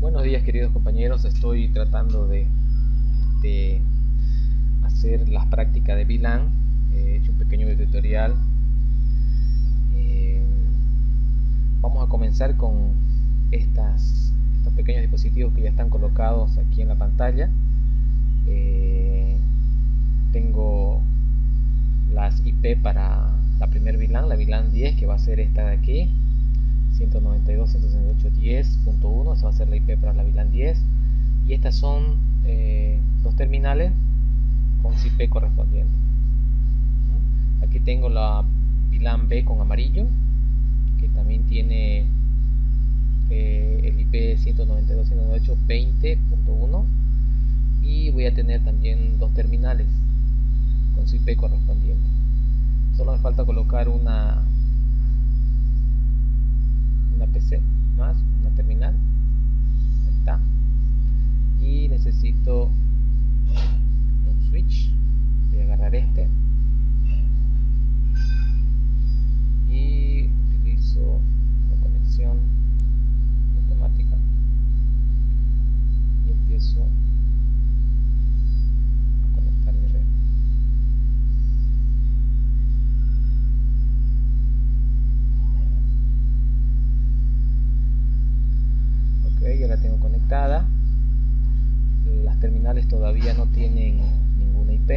Buenos días queridos compañeros, estoy tratando de, hacer las prácticas de VLAN, he hecho un pequeño tutorial. Eh, vamos a comenzar con estas, estos pequeños dispositivos que ya están colocados aquí en la pantalla. Eh, tengo las IP para la primer VLAN, la VLAN 10 que va a ser esta de aquí 192.168.10.1 esa va a ser la IP para la VLAN 10 y estas son eh, los terminales con IP correspondiente. Aquí tengo la VLAN B con amarillo que también tiene eh, el IP 192.168.20.1 y voy a tener también dos terminales con su IP correspondiente. Solo me falta colocar una una PC más, una terminal. Ahí está. Y necesito un switch. Voy a agarrar este. Y utilizo una conexión automática. Y empiezo ya la tengo conectada las terminales todavía no tienen ninguna IP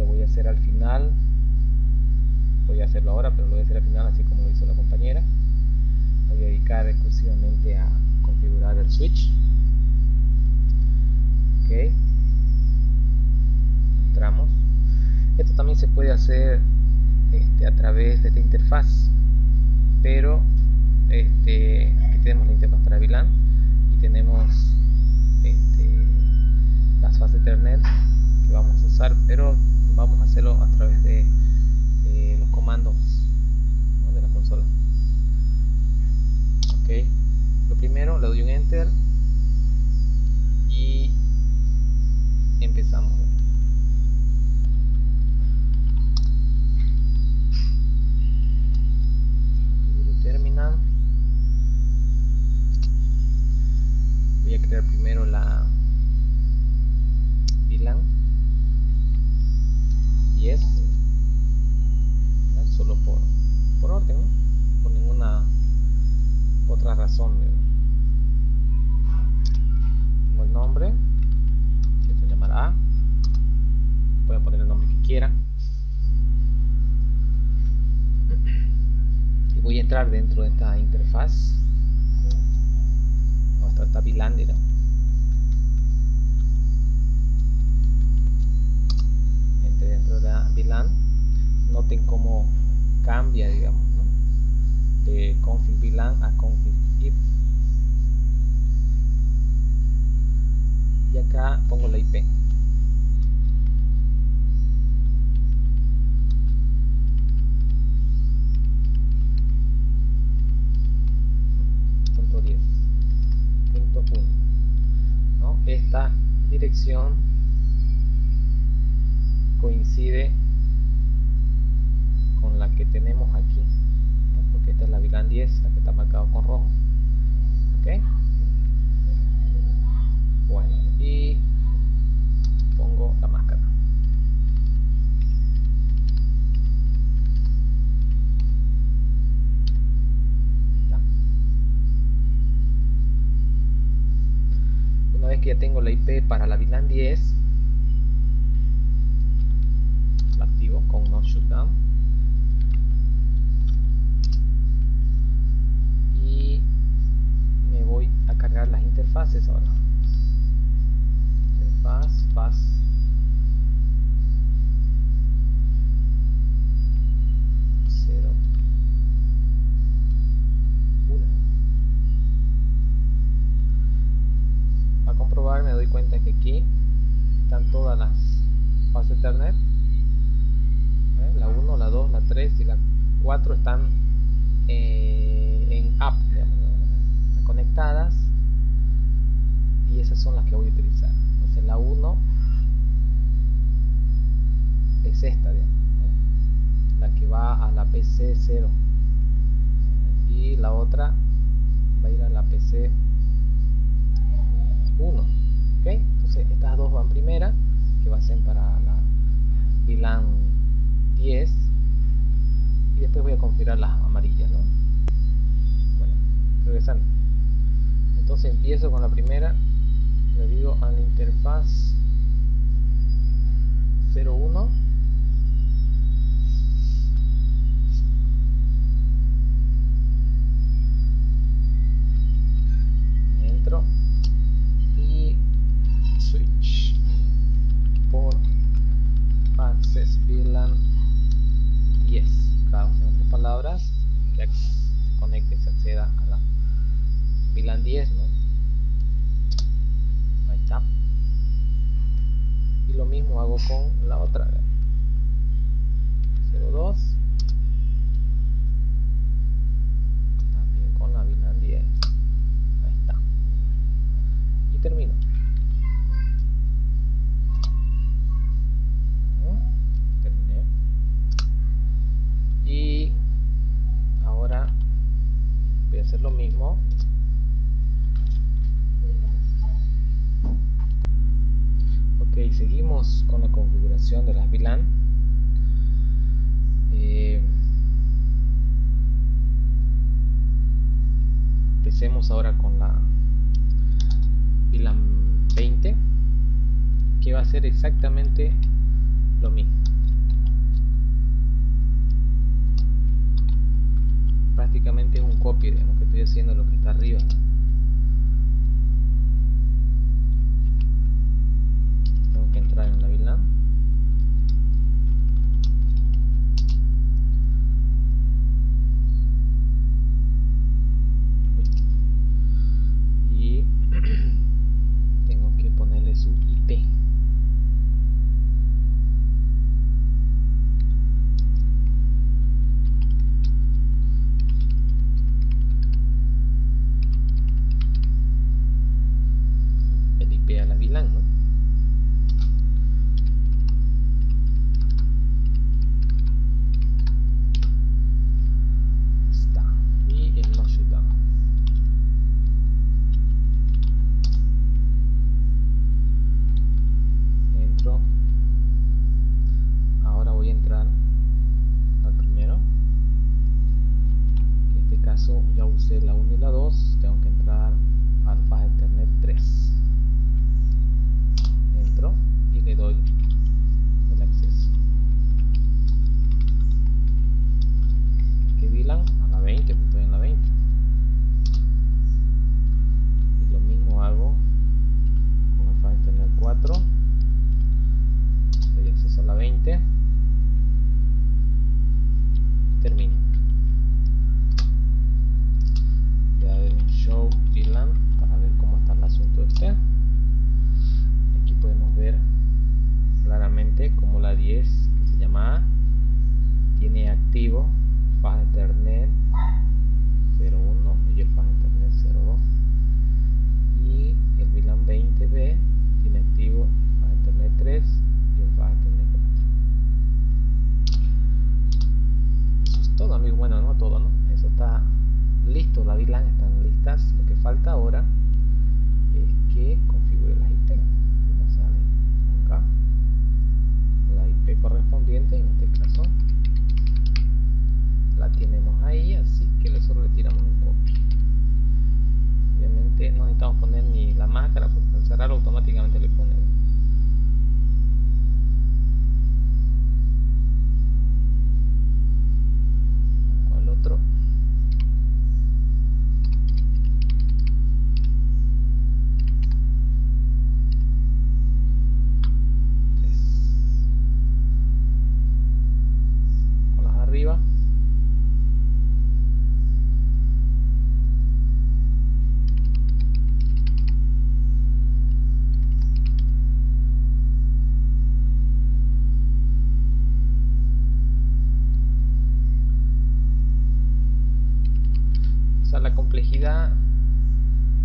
lo voy a hacer al final. Voy a hacerlo ahora pero lo voy a hacer al final así como lo hizo la compañera. Voy a dedicar exclusivamente a configurar el switch. Ok. Entramos. Esto también se puede hacer este, a través de esta interfaz pero este, tenemos la interfaz para VLAN y tenemos este, las fases Ethernet que vamos a usar pero vamos a hacerlo a través de eh, los comandos de la consola ok lo primero le doy un enter y empezamos terminal voy a crear primero la VLAN 10 solo por, por orden por ninguna otra razón tengo el nombre que se llamará. A pueden poner el nombre que quieran y voy a entrar dentro de esta interfaz. Está Entre dentro de la VLAN. Noten cómo cambia, digamos, de config VLAN a config if. Y acá pongo la IP. esta coincide con la que tenemos aquí porque esta es la VLAN 10 la que está marcado con rojo ok bueno y pongo la máscara que para la VLAN 10 la activo con no shutdown y me voy a cargar las interfaces ahora. Interfaz faz aquí están todas las fases Ethernet ¿Eh? la 1, la 2, la 3 y la 4 están eh, en app digamos, ¿no? están conectadas y esas son las que voy a utilizar entonces la 1 es esta digamos, ¿no? la que va a la PC 0 y la otra va a ir a la PC 1 ok estas dos van primera. Con la otra. 02 también con la VLAN 10 ahí está y termino terminé y ahora voy a hacer lo mismo ok seguimos con la de las VLAN eh, empecemos ahora con la VLAN 20 que va a ser exactamente lo mismo. Prácticamente es un copy digamos que estoy haciendo lo que está arriba obviamente no necesitamos poner ni la máscara porque al cerrar automáticamente le pone con el otro tres con las de arriba o sea la complejidad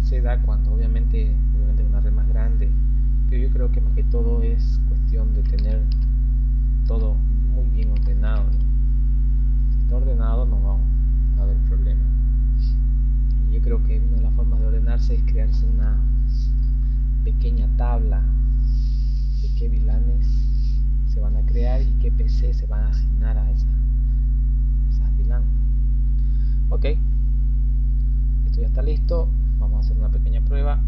se da cuando obviamente obviamente una red más grande pero yo creo que más que todo es cuestión de tener todo muy bien ordenado ¿no? si está ordenado no va a haber problema. Y yo creo que una de las formas de ordenarse es crearse una pequeña tabla de qué VLANes se van a crear y qué PC se van a asignar a esa, a esas VLAN ok esto ya está listo. Vamos a hacer una pequeña prueba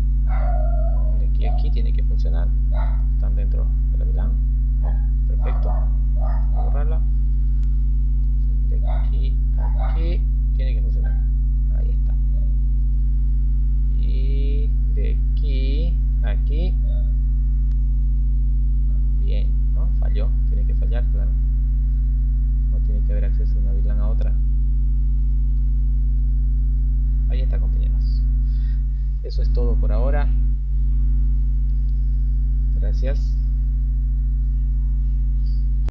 aquí aquí tiene que funcionar. Están dentro de la VLAN perfecto. A borrarla. De aquí aquí tiene que funcionar. Ahí está. Y de aquí